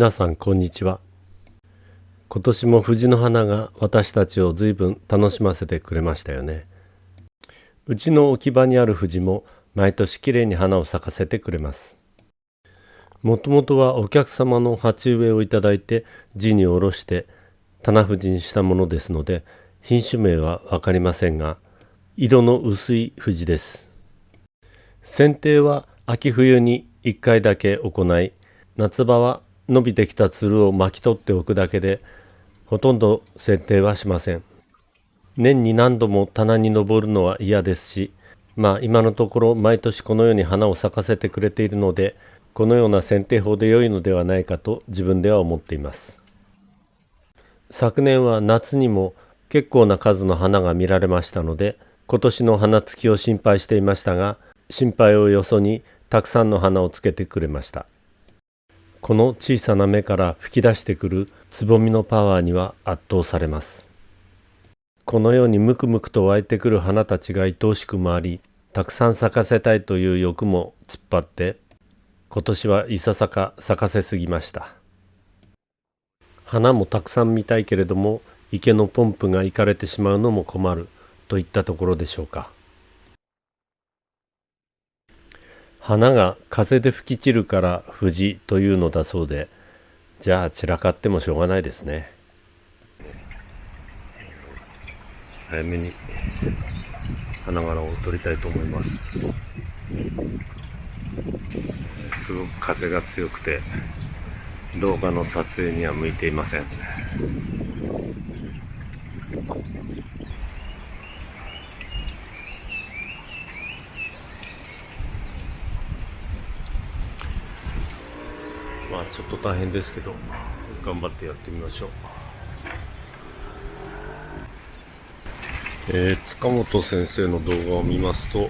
皆さんこんにちは。今年も藤の花が私たちを随分楽しませてくれましたよね。うちの置き場にある藤も毎年きれいに花を咲かせてくれます。もともとはお客様の鉢植えをいただいて地に下ろして棚藤にしたものですので品種名は分かりませんが色の薄い藤です。剪定は秋冬に1回だけ行い夏場は伸びてきたつるを巻き取っておくだけでほとんど剪定はしません。年に何度も棚に登るのは嫌ですしまあ今のところ毎年このように花を咲かせてくれているのでこのような剪定法で良いのではないかと自分では思っています。昨年は夏にも結構な数の花が見られましたので今年の花つきを心配していましたが心配をよそにたくさんの花をつけてくれました。この小さな芽から吹き出してくるつぼみのパワーには圧倒されます。このようにムクムクと湧いてくる花たちが愛おしくもありたくさん咲かせたいという欲も突っ張って今年はいささか咲かせすぎました。花もたくさん見たいけれども池のポンプがいかれてしまうのも困るといったところでしょうか。花が風で吹き散るから藤というのだそうでじゃあ散らかってもしょうがないですね。早めに花柄を取りたいと思います。すごく風が強くて動画の撮影には向いていません。まあちょっと大変ですけど頑張ってやってみましょう。えー、塚本先生の動画を見ますと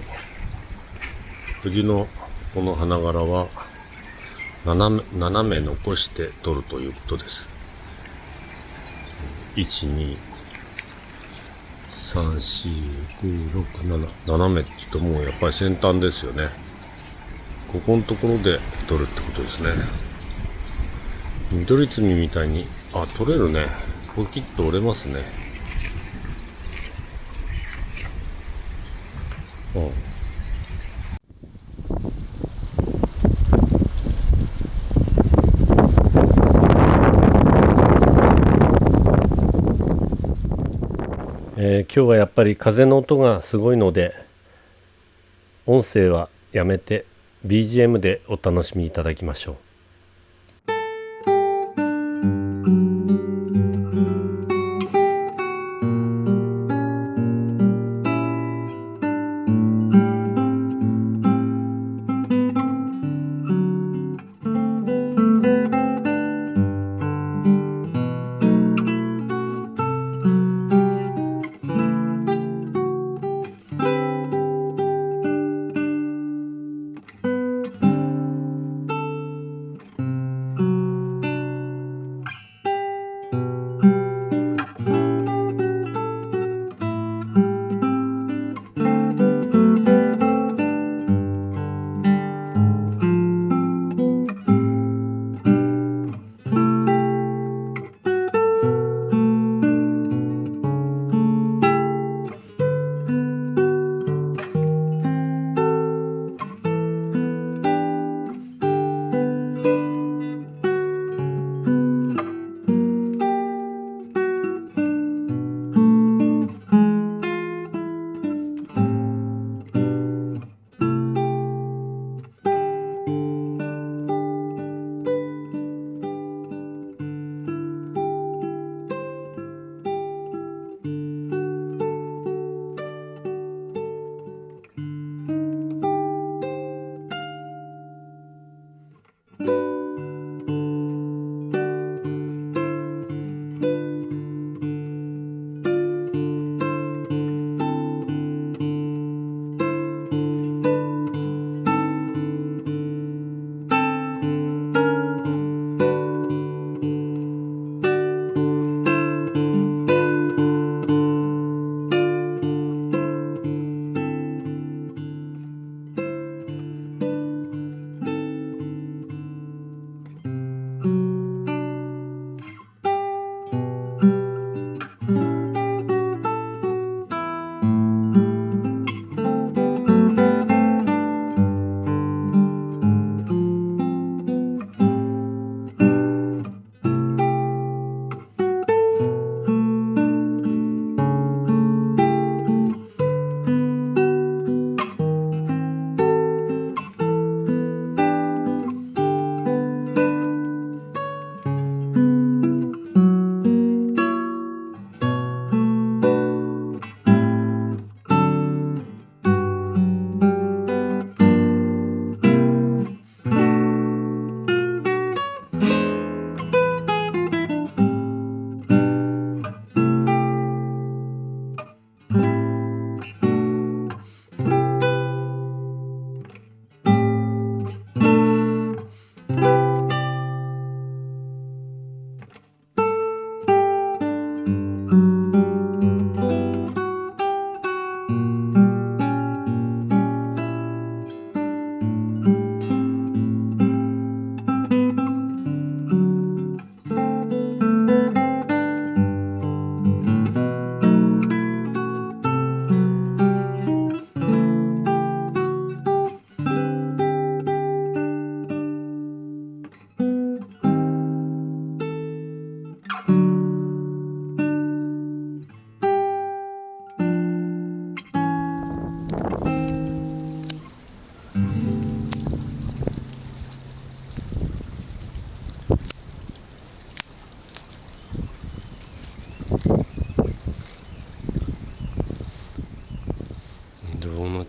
藤のこの花柄は斜め斜め残して撮るということです。1 2 3 4 5 6 7斜めって言うともうやっぱり先端ですよね。ここのところで撮るってことですね。緑摘みみたいに、あ、取れるね。ポキッと折れますね。うん。えー、今日はやっぱり風の音がすごいので音声はやめて BGM でお楽しみいただきましょう。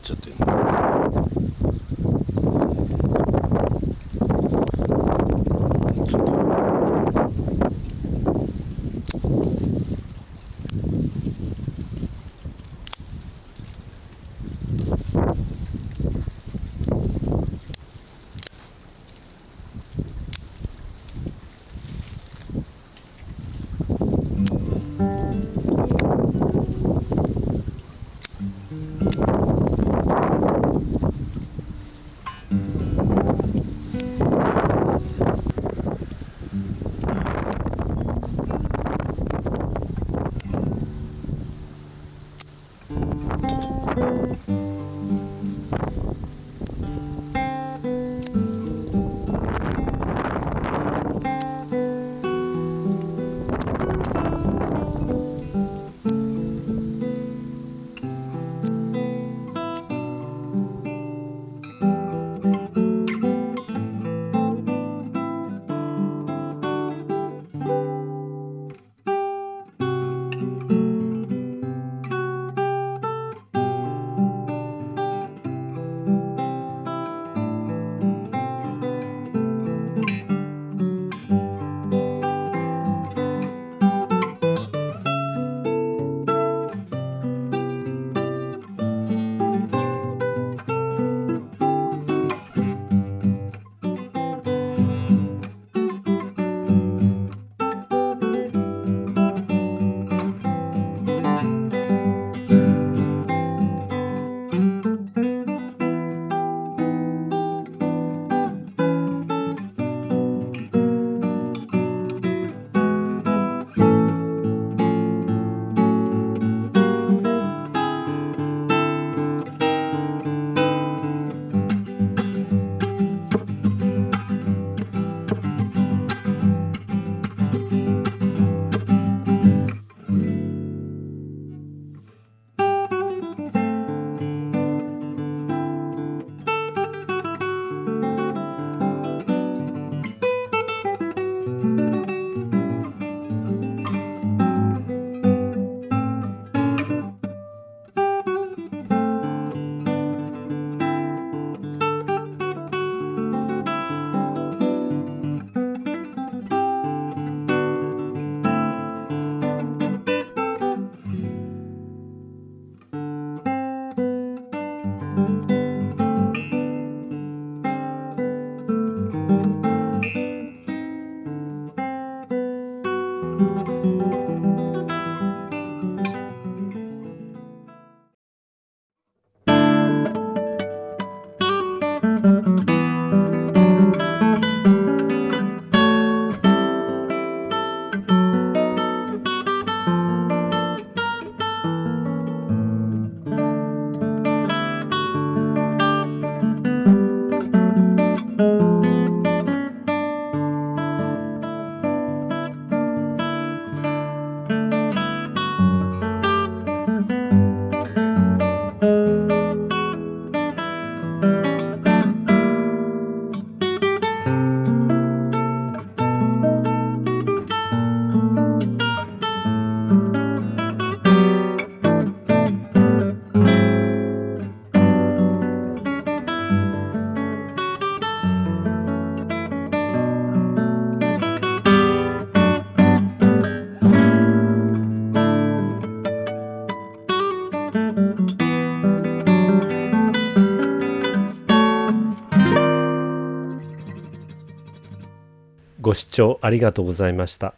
12. ご視聴ありがとうございました。